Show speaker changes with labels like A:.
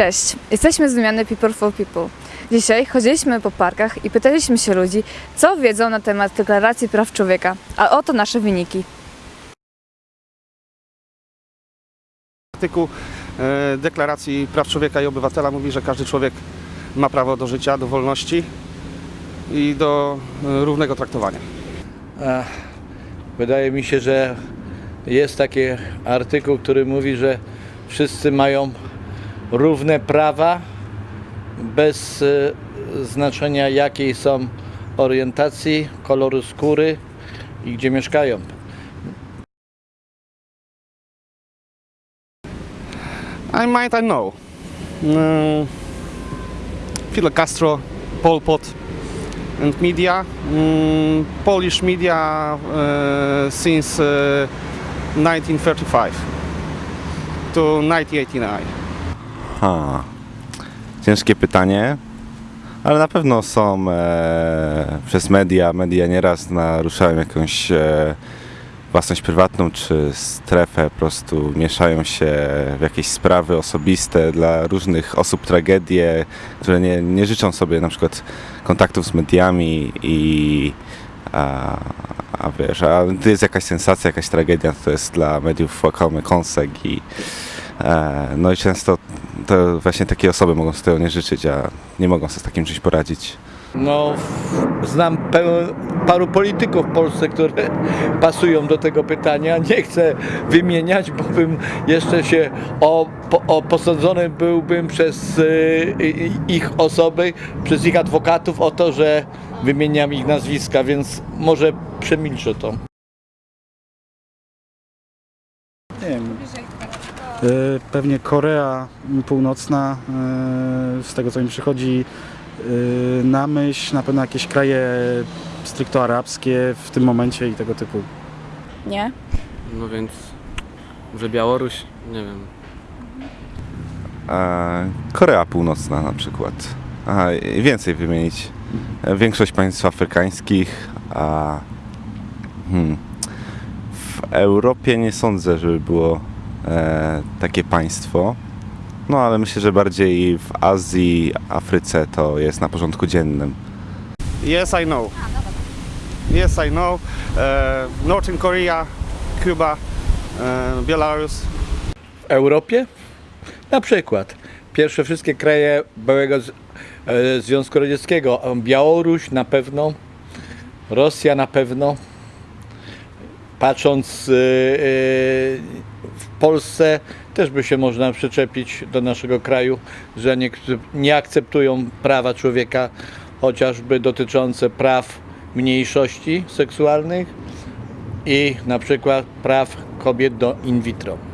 A: Cześć, jesteśmy z wymiany People for People. Dzisiaj chodziliśmy po parkach i pytaliśmy się ludzi, co wiedzą na temat Deklaracji Praw Człowieka, a oto nasze wyniki.
B: artykuł e, Deklaracji Praw Człowieka i Obywatela mówi, że każdy człowiek ma prawo do życia, do wolności i do e, równego traktowania.
C: Ach, Wydaje mi się, że jest taki artykuł, który mówi, że wszyscy mają równe prawa bez e, znaczenia jakiej są orientacji, koloru skóry i gdzie mieszkają.
B: I might I know. Mm, Fidel Castro, Pol Pot and media. Mm, Polish media uh, since uh, 1935 to 1989.
D: Ha. Ciężkie pytanie, ale na pewno są e, przez media, media nieraz naruszają jakąś e, własność prywatną czy strefę, po prostu mieszają się w jakieś sprawy osobiste dla różnych osób, tragedie, które nie, nie życzą sobie na przykład kontaktów z mediami i a, a wiesz, a gdy jest jakaś sensacja, jakaś tragedia, to jest dla mediów łakomy kąsek i e, no i często to właśnie takie osoby mogą sobie tego nie życzyć, a nie mogą sobie z takim czymś poradzić.
C: No, znam pełen, paru polityków w Polsce, które pasują do tego pytania. Nie chcę wymieniać, bo bym jeszcze się o, o posądzony byłbym przez y, i- ich osoby, przez ich adwokatów o to, że wymieniam ich nazwiska, więc może przemilczę to.
E: Nie wiem. E, Pewnie Korea Północna, e, z tego co mi przychodzi e, na myśl, na pewno jakieś kraje stricto arabskie w tym momencie i tego typu.
A: Nie?
F: No więc, że Białoruś, nie wiem.
D: Korea Północna na przykład. Aha, i więcej wymienić. Większość państw afrykańskich, a hmm, w Europie nie sądzę, żeby było takie państwo. No ale myślę, że bardziej w Azji, Afryce to jest na porządku dziennym.
B: Yes, I know. Yes, I know. Uh, Northern Korea, Cuba, uh, Belarus.
C: W Europie? Na przykład pierwsze wszystkie kraje byłego z, e, Związku Radzieckiego. Białoruś na pewno, Rosja na pewno. Patrząc e, e, Polsce też by się można przyczepić do naszego kraju, że nie, nie akceptują prawa człowieka, chociażby dotyczące praw mniejszości seksualnych i na przykład praw kobiet do in vitro.